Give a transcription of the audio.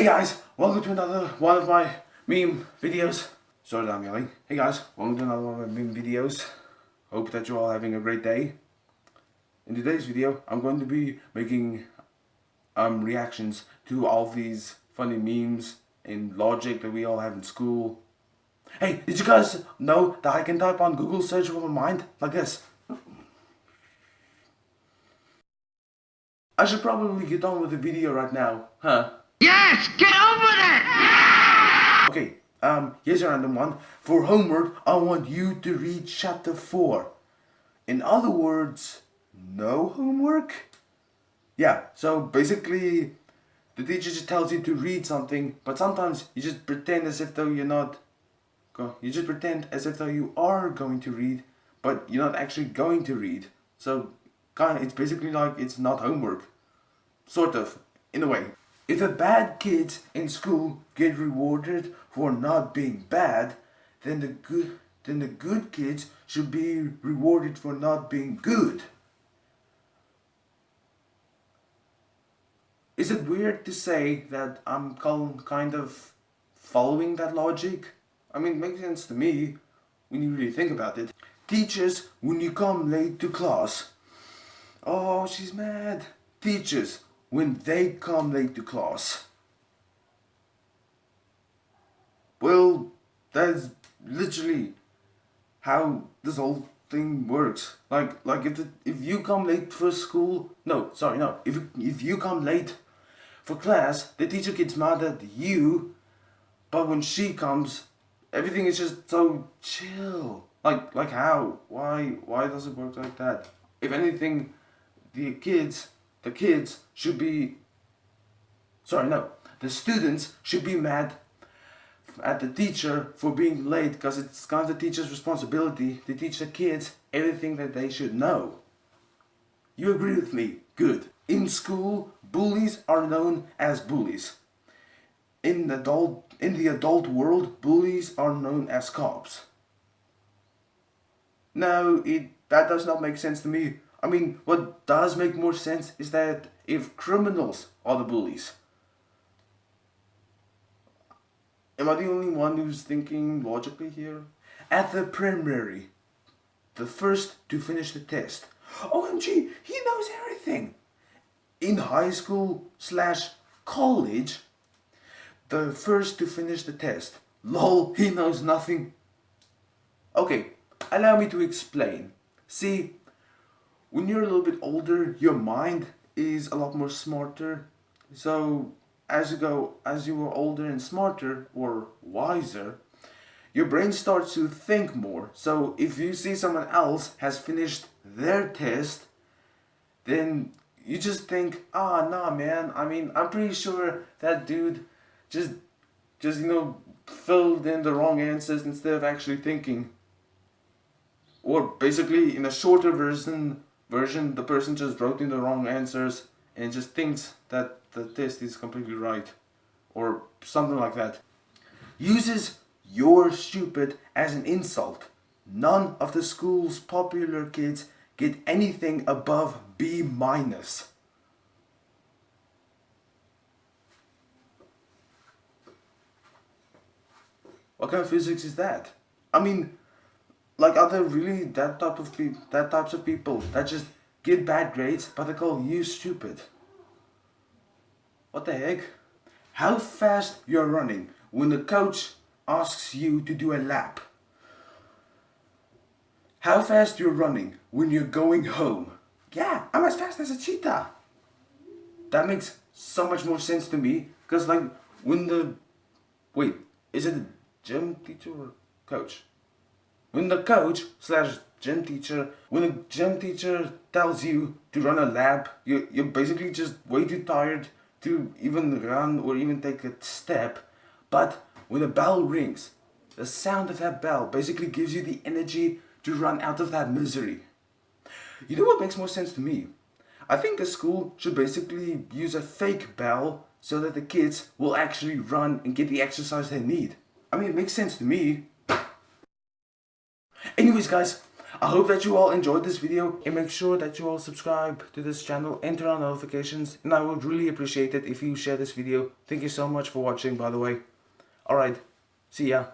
Hey guys, welcome to another one of my meme videos. Sorry that I'm yelling. Hey guys, welcome to another one of my meme videos. Hope that you're all having a great day. In today's video, I'm going to be making um, reactions to all these funny memes and logic that we all have in school. Hey, did you guys know that I can type on Google search with my mind like this? I should probably get on with the video right now, huh? Yes, get over with it! Okay, um, here's a random one. For homework, I want you to read chapter 4. In other words, no homework? Yeah, so basically, the teacher just tells you to read something, but sometimes you just pretend as if though you're not, you just pretend as if though you are going to read, but you're not actually going to read. So, kind it's basically like it's not homework. Sort of, in a way. If the bad kids in school get rewarded for not being bad, then the good then the good kids should be rewarded for not being good. Is it weird to say that I'm kind of following that logic? I mean, it makes sense to me when you really think about it. Teachers, when you come late to class. Oh, she's mad. Teachers, when they come late to class. Well, that's literally how this whole thing works. Like, like if the, if you come late for school, no, sorry, no. If if you come late for class, the teacher gets mad at you, but when she comes, everything is just so chill. Like, like how? Why? Why does it work like that? If anything, the kids the kids should be, sorry, no, the students should be mad at the teacher for being late because it's kind of the teacher's responsibility to teach the kids everything that they should know. You agree with me? Good. In school, bullies are known as bullies. In the adult, in the adult world, bullies are known as cops. No, it, that does not make sense to me. I mean, what does make more sense is that if criminals are the bullies, am I the only one who's thinking logically here? At the primary, the first to finish the test. OMG, he knows everything. In high school slash college, the first to finish the test. Lol, he knows nothing. Okay, allow me to explain. See, when you're a little bit older, your mind is a lot more smarter. So as you go, as you are older and smarter or wiser, your brain starts to think more. So if you see someone else has finished their test, then you just think, ah, nah, man. I mean, I'm pretty sure that dude just, just you know, filled in the wrong answers instead of actually thinking. Or basically, in a shorter version, version, the person just wrote in the wrong answers and just thinks that the test is completely right or something like that. Uses you're stupid as an insult. None of the school's popular kids get anything above B minus. What kind of physics is that? I mean, like, are there really that type of people, that types of people that just get bad grades, but they call you stupid? What the heck? How fast you're running when the coach asks you to do a lap? How fast you're running when you're going home? Yeah, I'm as fast as a cheetah. That makes so much more sense to me, because like, when the, wait, is it a gym teacher or coach? When the coach slash gym teacher, when a gym teacher tells you to run a lap, you, you're basically just way too tired to even run or even take a step. But when a bell rings, the sound of that bell basically gives you the energy to run out of that misery. You know what makes more sense to me? I think a school should basically use a fake bell so that the kids will actually run and get the exercise they need. I mean, it makes sense to me. Anyways guys, I hope that you all enjoyed this video and make sure that you all subscribe to this channel and turn on notifications and I would really appreciate it if you share this video. Thank you so much for watching by the way. Alright, see ya.